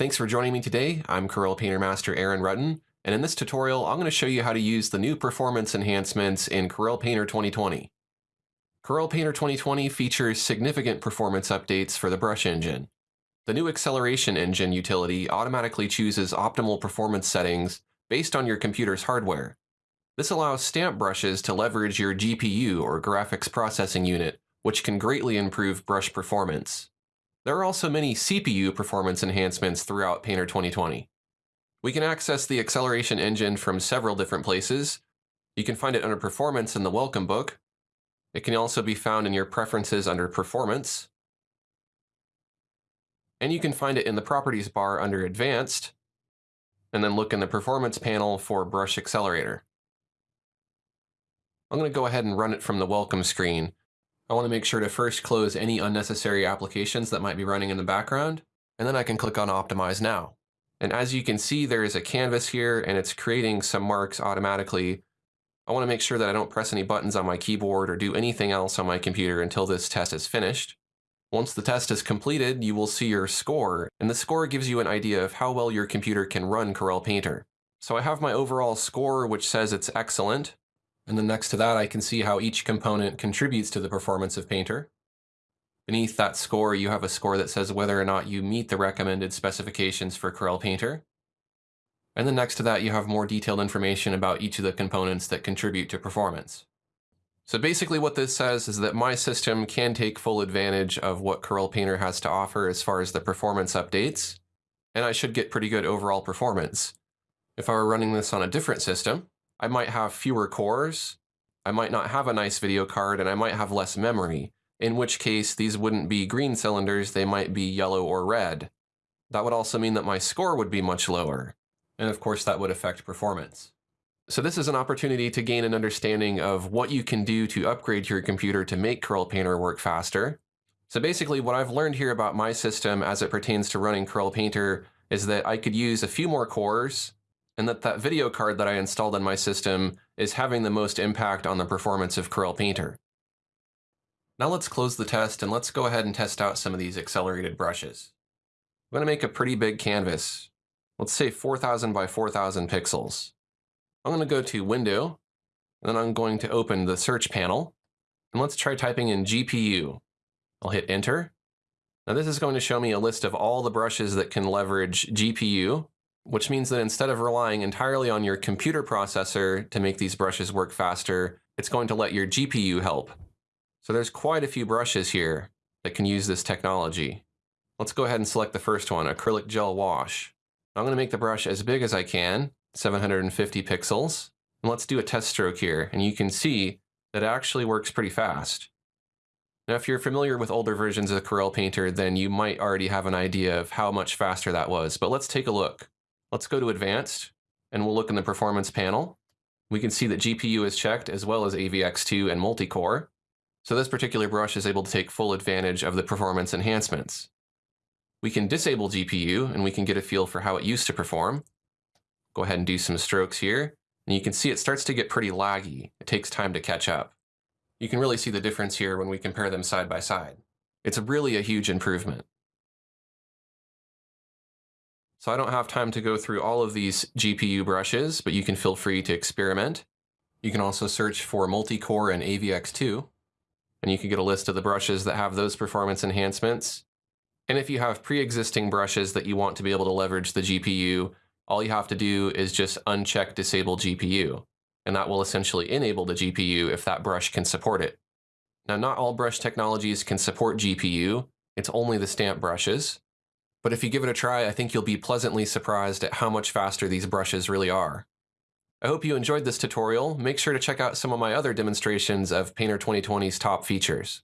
Thanks for joining me today. I'm Corel Painter Master Aaron Rutten, and in this tutorial, I'm going to show you how to use the new performance enhancements in Corel Painter 2020. Corel Painter 2020 features significant performance updates for the brush engine. The new acceleration engine utility automatically chooses optimal performance settings based on your computer's hardware. This allows stamp brushes to leverage your GPU or graphics processing unit, which can greatly improve brush performance. There are also many CPU performance enhancements throughout Painter 2020. We can access the acceleration engine from several different places. You can find it under Performance in the Welcome Book. It can also be found in your Preferences under Performance. And you can find it in the Properties bar under Advanced, and then look in the Performance panel for Brush Accelerator. I'm going to go ahead and run it from the Welcome screen. I want to make sure to first close any unnecessary applications that might be running in the background, and then I can click on Optimize Now. And as you can see, there is a canvas here and it's creating some marks automatically. I want to make sure that I don't press any buttons on my keyboard or do anything else on my computer until this test is finished. Once the test is completed, you will see your score, and the score gives you an idea of how well your computer can run Corel Painter. So I have my overall score, which says it's excellent, and then next to that I can see how each component contributes to the performance of Painter. Beneath that score, you have a score that says whether or not you meet the recommended specifications for Corel Painter. And then next to that, you have more detailed information about each of the components that contribute to performance. So basically what this says is that my system can take full advantage of what Corel Painter has to offer as far as the performance updates, and I should get pretty good overall performance. If I were running this on a different system, I might have fewer cores, I might not have a nice video card, and I might have less memory, in which case these wouldn't be green cylinders, they might be yellow or red. That would also mean that my score would be much lower, and of course that would affect performance. So this is an opportunity to gain an understanding of what you can do to upgrade your computer to make Corel Painter work faster. So basically what I've learned here about my system as it pertains to running Corel Painter is that I could use a few more cores and that that video card that I installed on my system is having the most impact on the performance of Corel Painter. Now let's close the test and let's go ahead and test out some of these accelerated brushes. I'm going to make a pretty big canvas. Let's say 4000 by 4000 pixels. I'm going to go to Window, and then I'm going to open the search panel, and let's try typing in GPU. I'll hit enter. Now this is going to show me a list of all the brushes that can leverage GPU, which means that instead of relying entirely on your computer processor to make these brushes work faster, it's going to let your GPU help. So there's quite a few brushes here that can use this technology. Let's go ahead and select the first one, acrylic gel wash. I'm going to make the brush as big as I can, 750 pixels. And let's do a test stroke here, and you can see that it actually works pretty fast. Now, if you're familiar with older versions of Corel Painter, then you might already have an idea of how much faster that was, but let's take a look. Let's go to Advanced, and we'll look in the Performance panel. We can see that GPU is checked, as well as AVX2 and multi-core. So this particular brush is able to take full advantage of the performance enhancements. We can disable GPU and we can get a feel for how it used to perform. Go ahead and do some strokes here. And you can see it starts to get pretty laggy. It takes time to catch up. You can really see the difference here when we compare them side by side. It's really a huge improvement. So I don't have time to go through all of these GPU brushes, but you can feel free to experiment. You can also search for multi-core and AVX2 and you can get a list of the brushes that have those performance enhancements. And if you have pre-existing brushes that you want to be able to leverage the GPU, all you have to do is just uncheck disable GPU, and that will essentially enable the GPU if that brush can support it. Now, not all brush technologies can support GPU, it's only the stamp brushes. But if you give it a try, I think you'll be pleasantly surprised at how much faster these brushes really are. I hope you enjoyed this tutorial. Make sure to check out some of my other demonstrations of Painter 2020's top features.